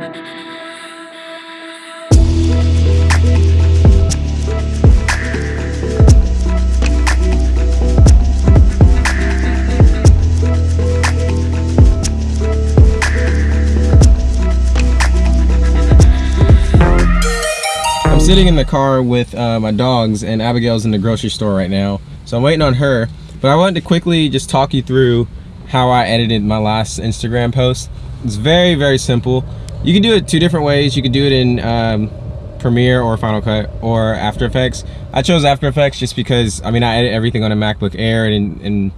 I'm sitting in the car with uh, my dogs and Abigail's in the grocery store right now. So I'm waiting on her, but I wanted to quickly just talk you through how I edited my last Instagram post. It's very, very simple. You can do it two different ways. You can do it in um, Premiere or Final Cut or After Effects. I chose After Effects just because, I mean, I edit everything on a MacBook Air and, and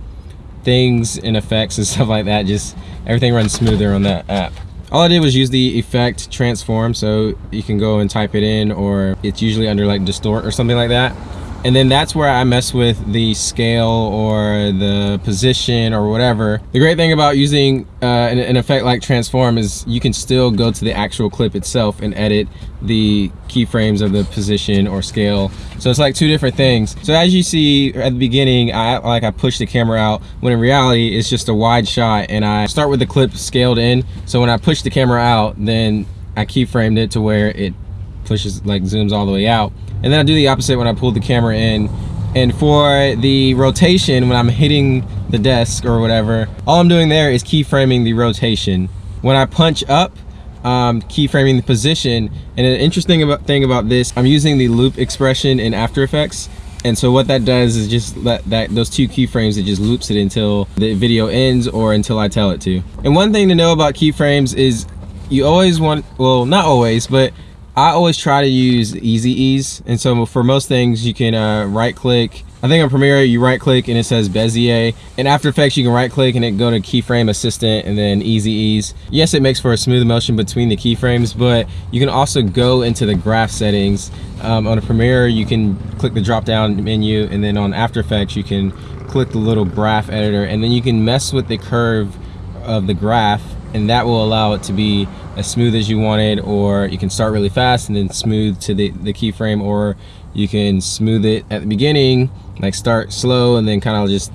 things and effects and stuff like that. Just everything runs smoother on that app all I did was use the effect transform so you can go and type it in or it's usually under like distort or something like that and then that's where I mess with the scale or the position or whatever. The great thing about using uh, an, an, effect like transform is you can still go to the actual clip itself and edit the keyframes of the position or scale. So it's like two different things. So as you see at the beginning, I like I push the camera out when in reality it's just a wide shot and I start with the clip scaled in. So when I push the camera out, then I keyframed it to where it pushes like zooms all the way out. And then I do the opposite when I pull the camera in. And for the rotation when I'm hitting the desk or whatever all I'm doing there is keyframing the rotation. When I punch up um, keyframing the position. And an interesting about, thing about this I'm using the loop expression in After Effects. And so what that does is just let that those two keyframes it just loops it until the video ends or until I tell it to. And one thing to know about keyframes is you always want well not always but I always try to use easy ease and so for most things you can uh, right click I think on Premiere you right click and it says Bezier in After Effects you can right click and it go to keyframe assistant and then easy ease. Yes it makes for a smooth motion between the keyframes but you can also go into the graph settings. Um, on a Premiere you can click the drop down menu and then on After Effects you can click the little graph editor and then you can mess with the curve of the graph and that will allow it to be as smooth as you want it or you can start really fast and then smooth to the, the keyframe or you can smooth it at the beginning like start slow and then kind of just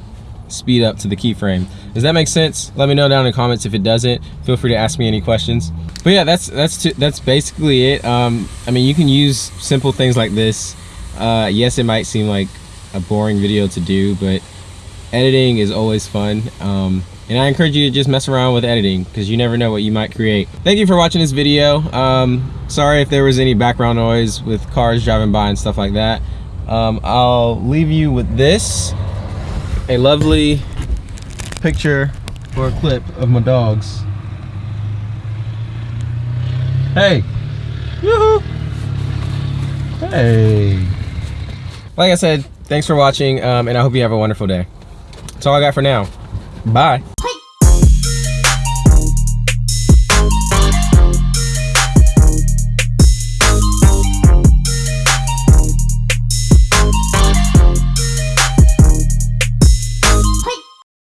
speed up to the keyframe. Does that make sense? Let me know down in the comments if it doesn't. Feel free to ask me any questions. But yeah that's that's that's basically it. Um i mean you can use simple things like this. Uh yes it might seem like a boring video to do but editing is always fun um and I encourage you to just mess around with editing because you never know what you might create. Thank you for watching this video. Um, sorry if there was any background noise with cars driving by and stuff like that. Um, I'll leave you with this, a lovely picture or a clip of my dogs. Hey, hey. Like I said, thanks for watching um, and I hope you have a wonderful day. That's all I got for now. Bye.